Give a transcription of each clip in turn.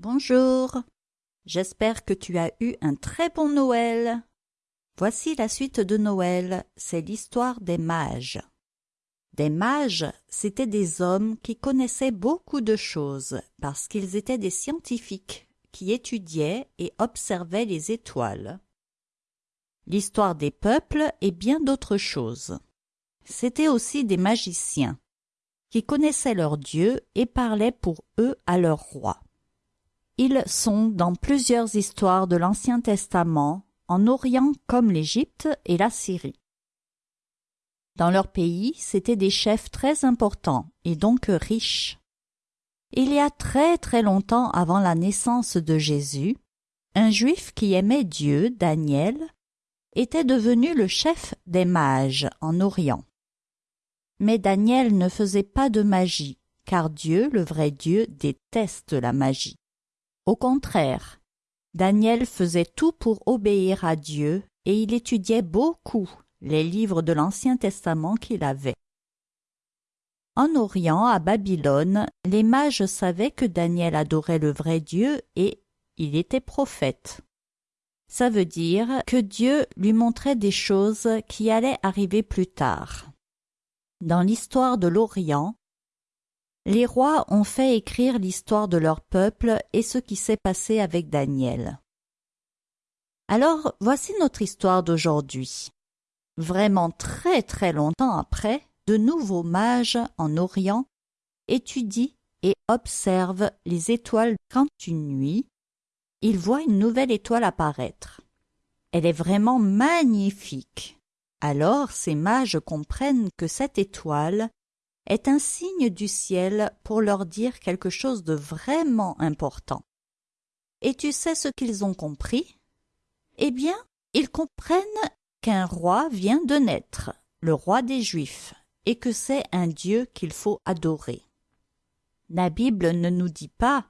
Bonjour. J'espère que tu as eu un très bon Noël. Voici la suite de Noël, c'est l'histoire des mages. Des mages, c'étaient des hommes qui connaissaient beaucoup de choses parce qu'ils étaient des scientifiques qui étudiaient et observaient les étoiles. L'histoire des peuples et bien d'autres choses. C'étaient aussi des magiciens qui connaissaient leurs dieux et parlaient pour eux à leur roi. Ils sont dans plusieurs histoires de l'Ancien Testament, en Orient comme l'Égypte et la Syrie. Dans leur pays, c'étaient des chefs très importants et donc riches. Il y a très très longtemps avant la naissance de Jésus, un juif qui aimait Dieu, Daniel, était devenu le chef des mages en Orient. Mais Daniel ne faisait pas de magie, car Dieu, le vrai Dieu, déteste la magie. Au contraire, Daniel faisait tout pour obéir à Dieu et il étudiait beaucoup les livres de l'Ancien Testament qu'il avait. En Orient, à Babylone, les mages savaient que Daniel adorait le vrai Dieu et il était prophète. Ça veut dire que Dieu lui montrait des choses qui allaient arriver plus tard. Dans l'histoire de l'Orient, les rois ont fait écrire l'histoire de leur peuple et ce qui s'est passé avec Daniel. Alors voici notre histoire d'aujourd'hui. Vraiment très très longtemps après, de nouveaux mages en Orient étudient et observent les étoiles quand une nuit, ils voient une nouvelle étoile apparaître. Elle est vraiment magnifique. Alors ces mages comprennent que cette étoile est un signe du ciel pour leur dire quelque chose de vraiment important. Et tu sais ce qu'ils ont compris? Eh bien, ils comprennent qu'un roi vient de naître, le roi des Juifs, et que c'est un Dieu qu'il faut adorer. La Bible ne nous dit pas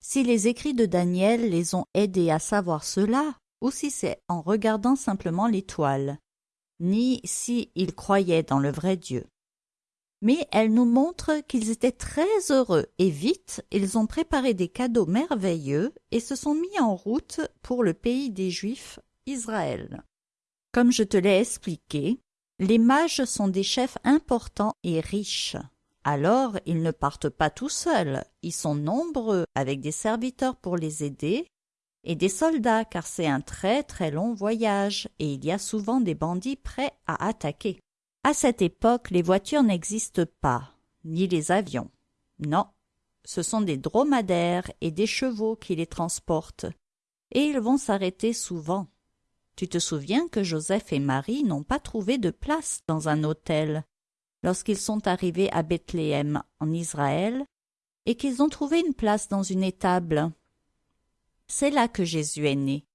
si les écrits de Daniel les ont aidés à savoir cela, ou si c'est en regardant simplement l'étoile, ni si ils croyaient dans le vrai Dieu. Mais elle nous montre qu'ils étaient très heureux et vite ils ont préparé des cadeaux merveilleux et se sont mis en route pour le pays des Juifs, Israël. Comme je te l'ai expliqué, les mages sont des chefs importants et riches. Alors ils ne partent pas tout seuls, ils sont nombreux avec des serviteurs pour les aider et des soldats car c'est un très très long voyage et il y a souvent des bandits prêts à attaquer. À cette époque, les voitures n'existent pas, ni les avions. Non, ce sont des dromadaires et des chevaux qui les transportent, et ils vont s'arrêter souvent. Tu te souviens que Joseph et Marie n'ont pas trouvé de place dans un hôtel lorsqu'ils sont arrivés à Bethléem, en Israël, et qu'ils ont trouvé une place dans une étable. C'est là que Jésus est né.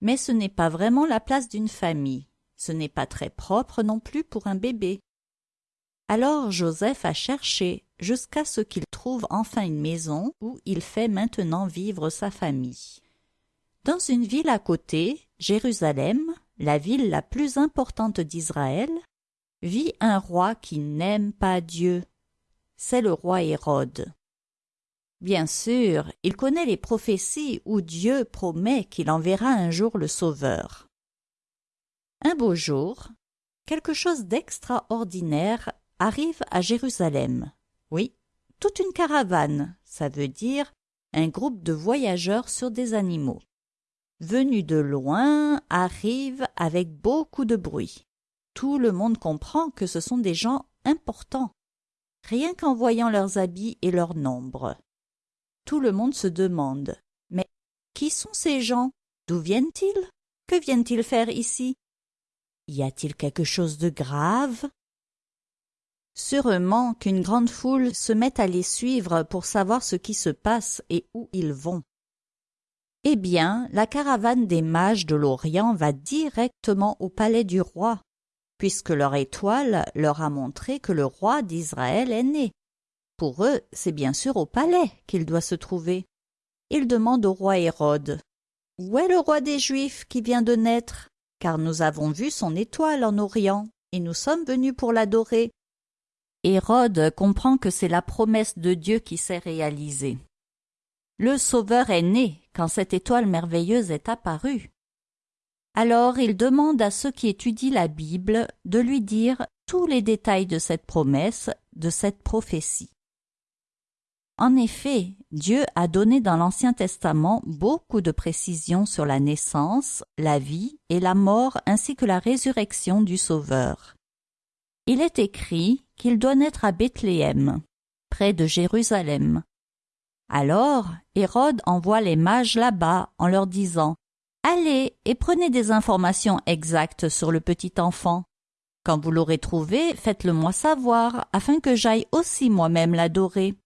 Mais ce n'est pas vraiment la place d'une famille, ce n'est pas très propre non plus pour un bébé. Alors Joseph a cherché jusqu'à ce qu'il trouve enfin une maison où il fait maintenant vivre sa famille. Dans une ville à côté, Jérusalem, la ville la plus importante d'Israël, vit un roi qui n'aime pas Dieu. C'est le roi Hérode. Bien sûr, il connaît les prophéties où Dieu promet qu'il enverra un jour le Sauveur. Un beau jour, quelque chose d'extraordinaire arrive à Jérusalem. Oui, toute une caravane, ça veut dire un groupe de voyageurs sur des animaux venus de loin, arrivent avec beaucoup de bruit. Tout le monde comprend que ce sont des gens importants, rien qu'en voyant leurs habits et leur nombre. Tout le monde se demande Mais qui sont ces gens? D'où viennent-ils? Que viennent-ils faire ici? Y a-t-il quelque chose de grave? Sûrement qu'une grande foule se met à les suivre pour savoir ce qui se passe et où ils vont. Eh bien, la caravane des mages de l'Orient va directement au palais du roi, puisque leur étoile leur a montré que le roi d'Israël est né. Pour eux, c'est bien sûr au palais qu'il doit se trouver. Ils demandent au roi Hérode Où est le roi des Juifs qui vient de naître? Car nous avons vu son étoile en Orient, et nous sommes venus pour l'adorer. Hérode comprend que c'est la promesse de Dieu qui s'est réalisée. Le Sauveur est né quand cette étoile merveilleuse est apparue. Alors il demande à ceux qui étudient la Bible de lui dire tous les détails de cette promesse, de cette prophétie. En effet, Dieu a donné dans l'Ancien Testament beaucoup de précisions sur la naissance, la vie et la mort ainsi que la résurrection du Sauveur. Il est écrit qu'il doit naître à Bethléem, près de Jérusalem. Alors Hérode envoie les mages là-bas en leur disant Allez et prenez des informations exactes sur le petit enfant. Quand vous l'aurez trouvé, faites-le moi savoir, afin que j'aille aussi moi-même l'adorer.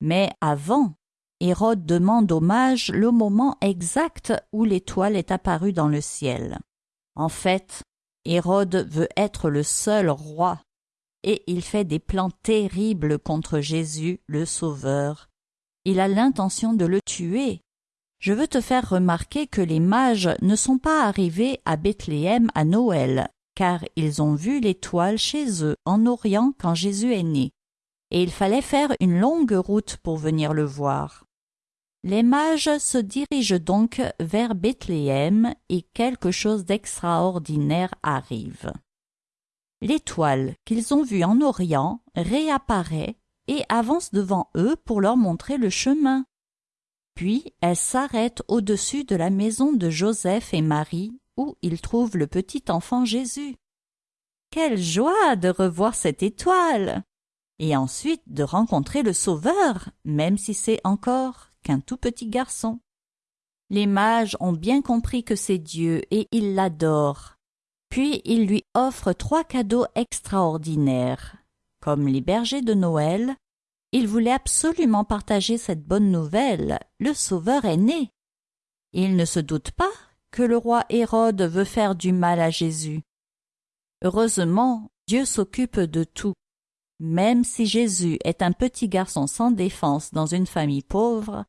Mais avant, Hérode demande aux mages le moment exact où l'étoile est apparue dans le ciel. En fait, Hérode veut être le seul roi, et il fait des plans terribles contre Jésus, le Sauveur. Il a l'intention de le tuer. Je veux te faire remarquer que les mages ne sont pas arrivés à Bethléem à Noël, car ils ont vu l'étoile chez eux en Orient quand Jésus est né et il fallait faire une longue route pour venir le voir. Les mages se dirigent donc vers Bethléem et quelque chose d'extraordinaire arrive. L'étoile qu'ils ont vue en Orient réapparaît et avance devant eux pour leur montrer le chemin. Puis elle s'arrête au-dessus de la maison de Joseph et Marie où ils trouvent le petit enfant Jésus. Quelle joie de revoir cette étoile et ensuite de rencontrer le Sauveur, même si c'est encore qu'un tout petit garçon. Les mages ont bien compris que c'est Dieu et ils l'adorent. Puis ils lui offrent trois cadeaux extraordinaires. Comme les bergers de Noël, ils voulaient absolument partager cette bonne nouvelle. Le Sauveur est né. Ils ne se doutent pas que le roi Hérode veut faire du mal à Jésus. Heureusement, Dieu s'occupe de tout. Même si Jésus est un petit garçon sans défense dans une famille pauvre,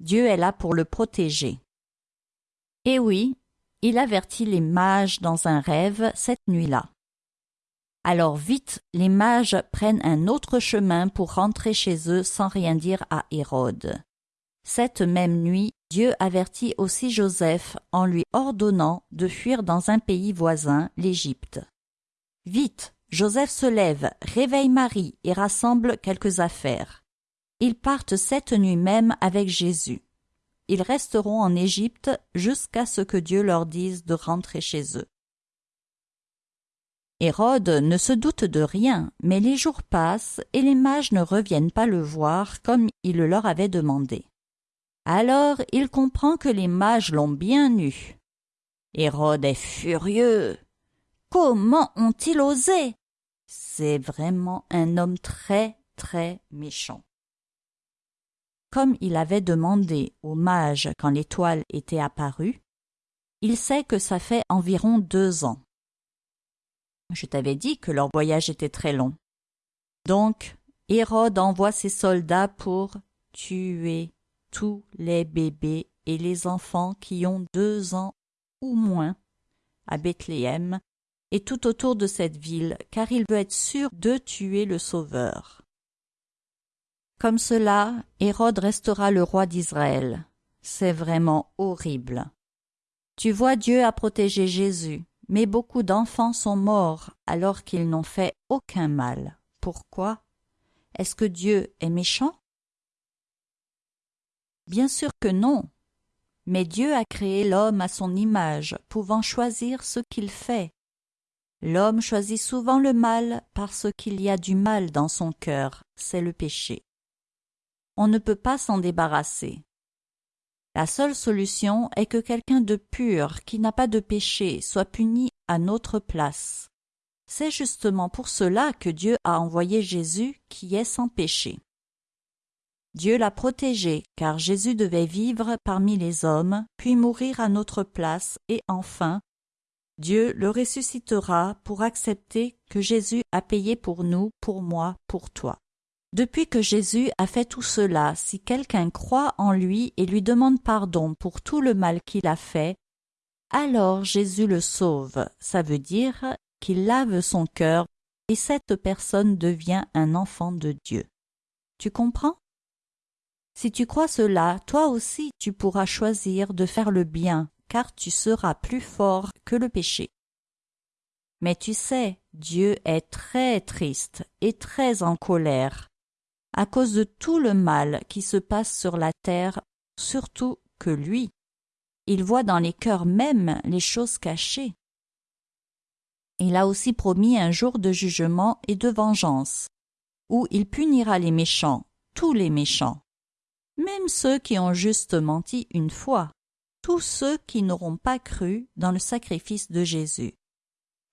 Dieu est là pour le protéger. Et oui, il avertit les mages dans un rêve cette nuit-là. Alors vite, les mages prennent un autre chemin pour rentrer chez eux sans rien dire à Hérode. Cette même nuit, Dieu avertit aussi Joseph en lui ordonnant de fuir dans un pays voisin, l'Égypte. Vite, Joseph se lève, réveille Marie et rassemble quelques affaires. Ils partent cette nuit même avec Jésus. Ils resteront en Égypte jusqu'à ce que Dieu leur dise de rentrer chez eux. Hérode ne se doute de rien, mais les jours passent et les mages ne reviennent pas le voir comme il le leur avait demandé. Alors il comprend que les mages l'ont bien eu. Hérode est furieux. Comment ont-ils osé? C'est vraiment un homme très, très méchant. Comme il avait demandé aux mages quand l'étoile était apparue, il sait que ça fait environ deux ans. Je t'avais dit que leur voyage était très long. Donc, Hérode envoie ses soldats pour tuer tous les bébés et les enfants qui ont deux ans ou moins à Bethléem et tout autour de cette ville, car il veut être sûr de tuer le Sauveur. Comme cela, Hérode restera le roi d'Israël. C'est vraiment horrible. Tu vois, Dieu a protégé Jésus, mais beaucoup d'enfants sont morts alors qu'ils n'ont fait aucun mal. Pourquoi? Est-ce que Dieu est méchant? Bien sûr que non. Mais Dieu a créé l'homme à son image, pouvant choisir ce qu'il fait. L'homme choisit souvent le mal parce qu'il y a du mal dans son cœur, c'est le péché. On ne peut pas s'en débarrasser. La seule solution est que quelqu'un de pur, qui n'a pas de péché, soit puni à notre place. C'est justement pour cela que Dieu a envoyé Jésus qui est sans péché. Dieu l'a protégé, car Jésus devait vivre parmi les hommes, puis mourir à notre place, et enfin Dieu le ressuscitera pour accepter que Jésus a payé pour nous, pour moi, pour toi. Depuis que Jésus a fait tout cela, si quelqu'un croit en lui et lui demande pardon pour tout le mal qu'il a fait, alors Jésus le sauve. Ça veut dire qu'il lave son cœur et cette personne devient un enfant de Dieu. Tu comprends? Si tu crois cela, toi aussi tu pourras choisir de faire le bien, car tu seras plus fort que le péché. Mais tu sais, Dieu est très triste et très en colère à cause de tout le mal qui se passe sur la terre, surtout que lui. Il voit dans les cœurs même les choses cachées. Il a aussi promis un jour de jugement et de vengeance, où il punira les méchants, tous les méchants, même ceux qui ont juste menti une fois, tous ceux qui n'auront pas cru dans le sacrifice de Jésus.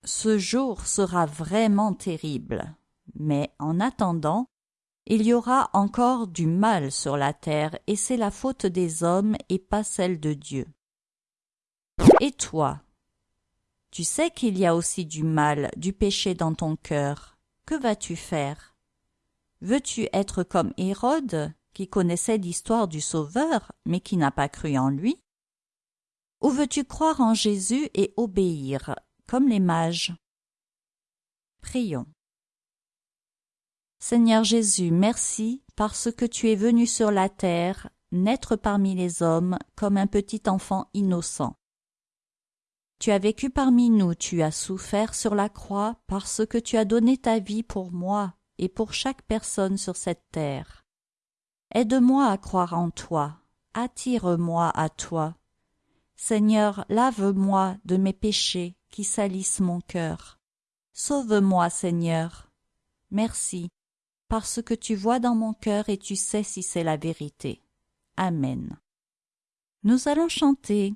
Ce jour sera vraiment terrible, mais en attendant, il y aura encore du mal sur la terre, et c'est la faute des hommes et pas celle de Dieu. Et toi, tu sais qu'il y a aussi du mal, du péché dans ton cœur. Que vas-tu faire? Veux-tu être comme Hérode, qui connaissait l'histoire du Sauveur, mais qui n'a pas cru en lui? Ou veux-tu croire en Jésus et obéir, comme les mages? Prions. Seigneur Jésus, merci parce que tu es venu sur la terre, naître parmi les hommes comme un petit enfant innocent. Tu as vécu parmi nous, tu as souffert sur la croix parce que tu as donné ta vie pour moi et pour chaque personne sur cette terre. Aide-moi à croire en toi, attire-moi à toi. Seigneur, lave-moi de mes péchés qui salissent mon cœur. Sauve-moi, Seigneur. Merci, parce que tu vois dans mon cœur et tu sais si c'est la vérité. Amen. Nous allons chanter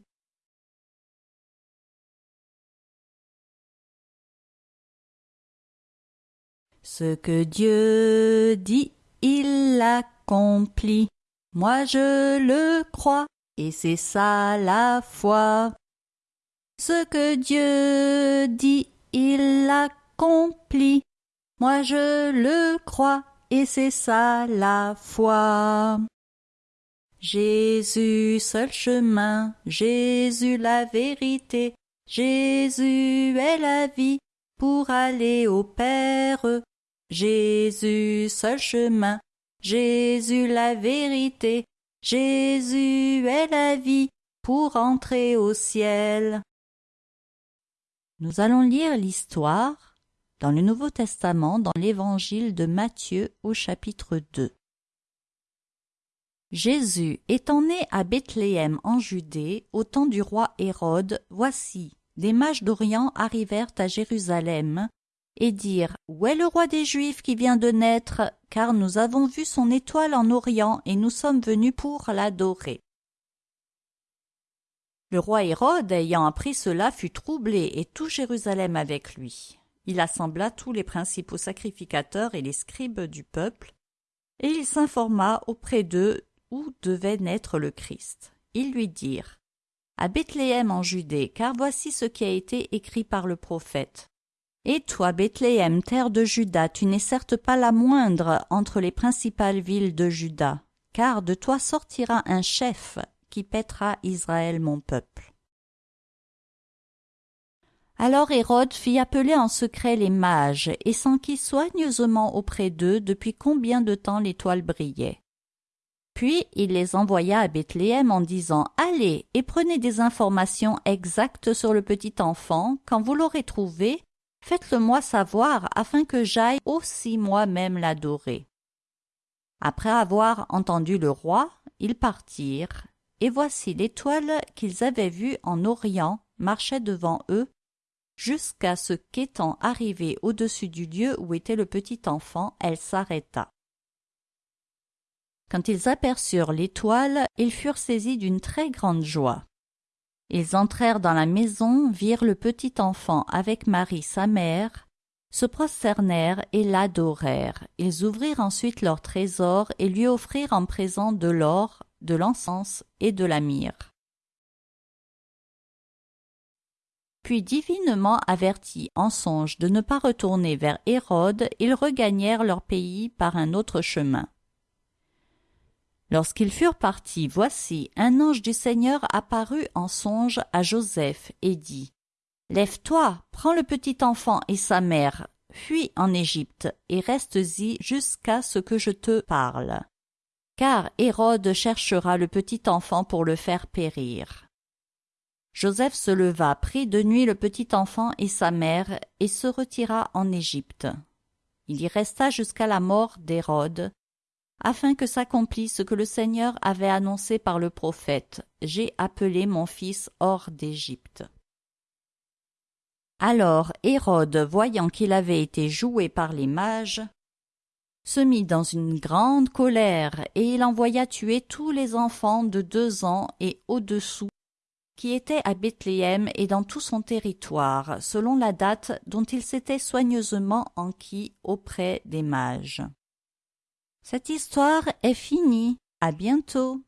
Ce que Dieu dit, il l'accomplit. Moi je le crois, et c'est ça la foi. Ce que Dieu dit, il l'accomplit. Moi je le crois, et c'est ça la foi. Jésus seul chemin, Jésus la vérité, Jésus est la vie pour aller au Père. Jésus seul chemin, Jésus la vérité, Jésus est la vie pour entrer au ciel. Nous allons lire l'histoire dans le Nouveau Testament dans l'évangile de Matthieu au chapitre 2. Jésus étant né à Bethléem en Judée au temps du roi Hérode, voici, des mages d'Orient arrivèrent à Jérusalem et dire Où est le roi des Juifs qui vient de naître? Car nous avons vu son étoile en Orient, et nous sommes venus pour l'adorer. Le roi Hérode, ayant appris cela, fut troublé, et tout Jérusalem avec lui. Il assembla tous les principaux sacrificateurs et les scribes du peuple, et il s'informa auprès d'eux où devait naître le Christ. Ils lui dirent À Bethléem en Judée, car voici ce qui a été écrit par le prophète. Et toi, Bethléem, terre de Juda, tu n'es certes pas la moindre entre les principales villes de Juda, car de toi sortira un chef qui pètera Israël mon peuple. Alors Hérode fit appeler en secret les mages et s'enquit soigneusement auprès d'eux depuis combien de temps l'étoile brillait. Puis il les envoya à Bethléem en disant Allez et prenez des informations exactes sur le petit enfant. Quand vous l'aurez trouvé, Faites-le-moi savoir afin que j'aille aussi moi-même l'adorer. Après avoir entendu le roi, ils partirent, et voici l'étoile qu'ils avaient vue en Orient marchait devant eux, jusqu'à ce qu'étant arrivée au-dessus du lieu où était le petit enfant, elle s'arrêta. Quand ils aperçurent l'étoile, ils furent saisis d'une très grande joie. Ils entrèrent dans la maison, virent le petit enfant avec Marie sa mère, se prosternèrent et l'adorèrent. Ils ouvrirent ensuite leur trésor et lui offrirent en présent de l'or, de l'encens et de la myrrhe. Puis divinement avertis en songe de ne pas retourner vers Hérode, ils regagnèrent leur pays par un autre chemin. Lorsqu'ils furent partis, voici, un ange du Seigneur apparut en songe à Joseph et dit Lève-toi, prends le petit enfant et sa mère, fuis en Égypte, et reste-y jusqu'à ce que je te parle. car Hérode cherchera le petit enfant pour le faire périr. Joseph se leva, prit de nuit le petit enfant et sa mère, et se retira en Égypte. Il y resta jusqu'à la mort d'Hérode, afin que s'accomplisse ce que le Seigneur avait annoncé par le prophète. J'ai appelé mon fils hors d'Égypte. Alors Hérode, voyant qu'il avait été joué par les mages, se mit dans une grande colère, et il envoya tuer tous les enfants de deux ans et au-dessous qui étaient à Bethléem et dans tout son territoire, selon la date dont il s'était soigneusement enquis auprès des mages. Cette histoire est finie. À bientôt.